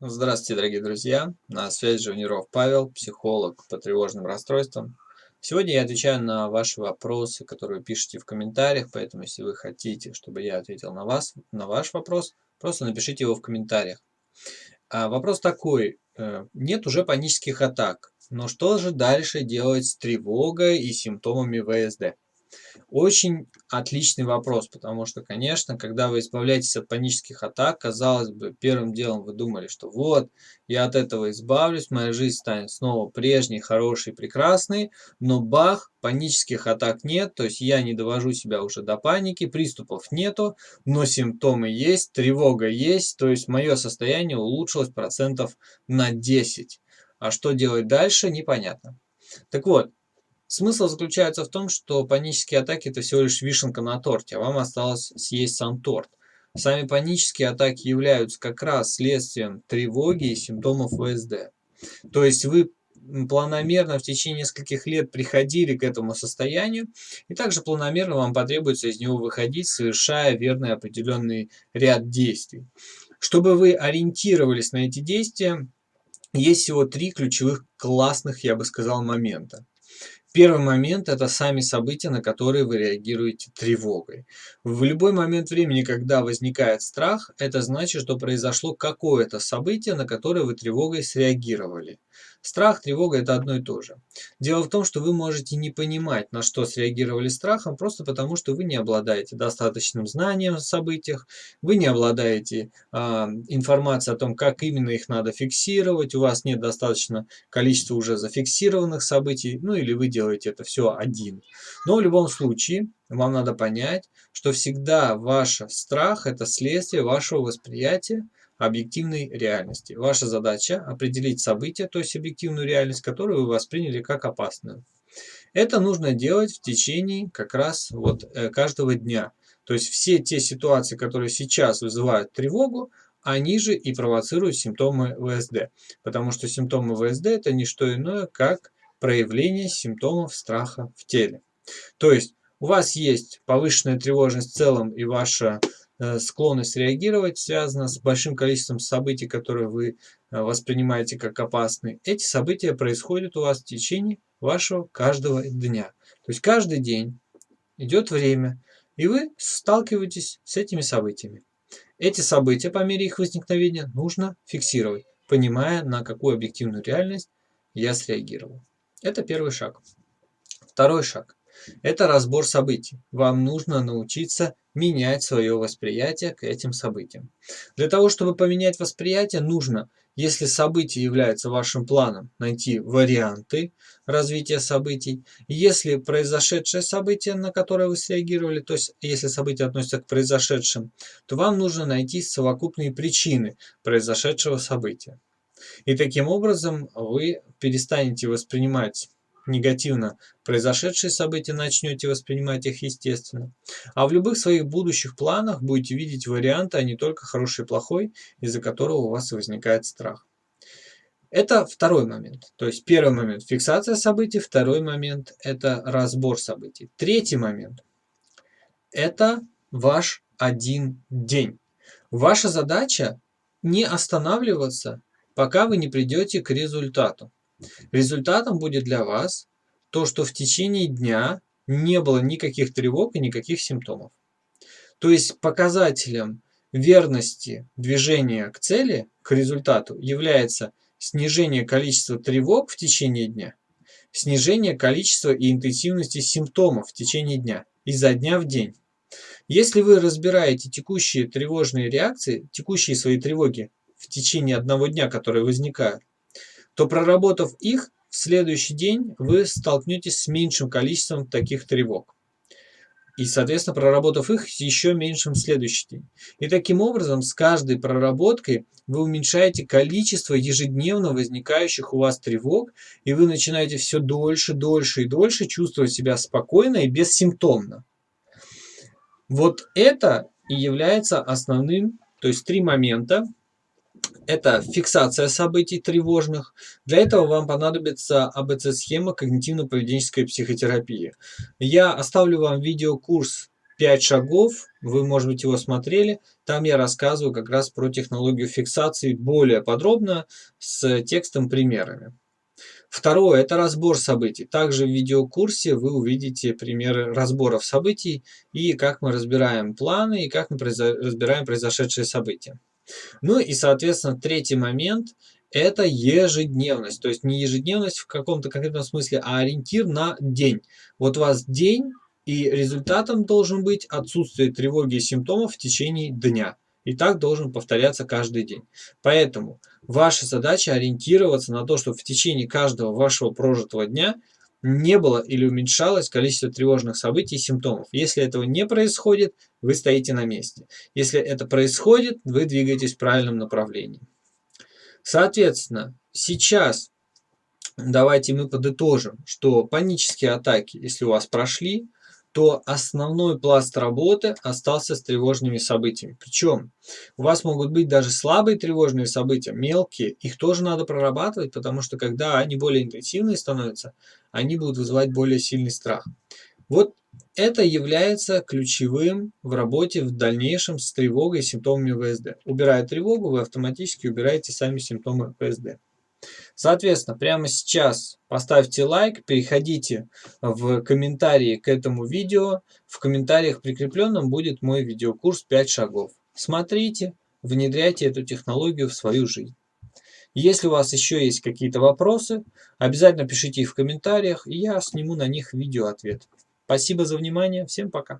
Здравствуйте, дорогие друзья! На связи Живниров Павел, психолог по тревожным расстройствам. Сегодня я отвечаю на ваши вопросы, которые вы пишете в комментариях, поэтому если вы хотите, чтобы я ответил на, вас, на ваш вопрос, просто напишите его в комментариях. А вопрос такой. Э, нет уже панических атак, но что же дальше делать с тревогой и симптомами ВСД? Очень отличный вопрос, потому что, конечно, когда вы избавляетесь от панических атак, казалось бы, первым делом вы думали, что вот, я от этого избавлюсь, моя жизнь станет снова прежней, хорошей, прекрасной, но бах, панических атак нет, то есть я не довожу себя уже до паники, приступов нету, но симптомы есть, тревога есть, то есть мое состояние улучшилось процентов на 10. А что делать дальше, непонятно. Так вот, Смысл заключается в том, что панические атаки это всего лишь вишенка на торте, а вам осталось съесть сам торт. Сами панические атаки являются как раз следствием тревоги и симптомов ВСД. То есть вы планомерно в течение нескольких лет приходили к этому состоянию, и также планомерно вам потребуется из него выходить, совершая верный определенный ряд действий. Чтобы вы ориентировались на эти действия, есть всего три ключевых классных, я бы сказал, момента. Первый момент – это сами события, на которые вы реагируете тревогой. В любой момент времени, когда возникает страх, это значит, что произошло какое-то событие, на которое вы тревогой среагировали. Страх, тревога – это одно и то же. Дело в том, что вы можете не понимать, на что среагировали страхом, просто потому, что вы не обладаете достаточным знанием о событиях, вы не обладаете э, информацией о том, как именно их надо фиксировать, у вас нет достаточно количества уже зафиксированных событий, ну или вы делаете это все один. Но в любом случае, вам надо понять, что всегда ваш страх – это следствие вашего восприятия объективной реальности. Ваша задача определить события, то есть объективную реальность, которую вы восприняли как опасную. Это нужно делать в течение как раз вот э, каждого дня. То есть все те ситуации, которые сейчас вызывают тревогу, они же и провоцируют симптомы ВСД. Потому что симптомы ВСД это не что иное, как проявление симптомов страха в теле. То есть у вас есть повышенная тревожность в целом и ваша Э, склонность реагировать связана с большим количеством событий, которые вы э, воспринимаете как опасные. Эти события происходят у вас в течение вашего каждого дня. То есть каждый день идет время, и вы сталкиваетесь с этими событиями. Эти события по мере их возникновения нужно фиксировать, понимая, на какую объективную реальность я среагировал. Это первый шаг. Второй шаг – это разбор событий. Вам нужно научиться менять свое восприятие к этим событиям. Для того, чтобы поменять восприятие, нужно, если событие является вашим планом, найти варианты развития событий. Если произошедшее событие, на которое вы среагировали, то есть если событие относится к произошедшим, то вам нужно найти совокупные причины произошедшего события. И таким образом вы перестанете воспринимать негативно произошедшие события, начнете воспринимать их естественно. А в любых своих будущих планах будете видеть варианты, а не только хороший и плохой, из-за которого у вас возникает страх. Это второй момент. То есть первый момент – фиксация событий, второй момент – это разбор событий. Третий момент – это ваш один день. Ваша задача не останавливаться, пока вы не придете к результату. Результатом будет для вас то, что в течение дня не было никаких тревог и никаких симптомов. То есть показателем верности движения к цели, к результату, является снижение количества тревог в течение дня, снижение количества и интенсивности симптомов в течение дня, изо дня в день. Если вы разбираете текущие тревожные реакции, текущие свои тревоги в течение одного дня, которые возникают, то проработав их, в следующий день вы столкнетесь с меньшим количеством таких тревог. И, соответственно, проработав их, еще меньшим в следующий день. И таким образом, с каждой проработкой вы уменьшаете количество ежедневно возникающих у вас тревог, и вы начинаете все дольше, дольше и дольше чувствовать себя спокойно и бессимптомно. Вот это и является основным, то есть три момента, это фиксация событий тревожных. Для этого вам понадобится АБЦ-схема когнитивно-поведенческой психотерапии. Я оставлю вам видеокурс 5 шагов, вы, может быть, его смотрели. Там я рассказываю как раз про технологию фиксации более подробно с текстом примерами. Второе – это разбор событий. Также в видеокурсе вы увидите примеры разборов событий и как мы разбираем планы, и как мы разбираем произошедшие события. Ну и, соответственно, третий момент – это ежедневность. То есть не ежедневность в каком-то конкретном смысле, а ориентир на день. Вот у вас день, и результатом должен быть отсутствие тревоги и симптомов в течение дня. И так должен повторяться каждый день. Поэтому ваша задача ориентироваться на то, чтобы в течение каждого вашего прожитого дня не было или уменьшалось количество тревожных событий и симптомов. Если этого не происходит, вы стоите на месте. Если это происходит, вы двигаетесь в правильном направлении. Соответственно, сейчас давайте мы подытожим, что панические атаки, если у вас прошли, то основной пласт работы остался с тревожными событиями. Причем у вас могут быть даже слабые тревожные события, мелкие, их тоже надо прорабатывать, потому что когда они более интенсивные становятся, они будут вызывать более сильный страх. Вот это является ключевым в работе в дальнейшем с тревогой и симптомами ВСД. Убирая тревогу, вы автоматически убираете сами симптомы ВСД. Соответственно, прямо сейчас поставьте лайк, переходите в комментарии к этому видео. В комментариях прикрепленном будет мой видеокурс 5 шагов. Смотрите, внедряйте эту технологию в свою жизнь. Если у вас еще есть какие-то вопросы, обязательно пишите их в комментариях, и я сниму на них видео ответ. Спасибо за внимание, всем пока.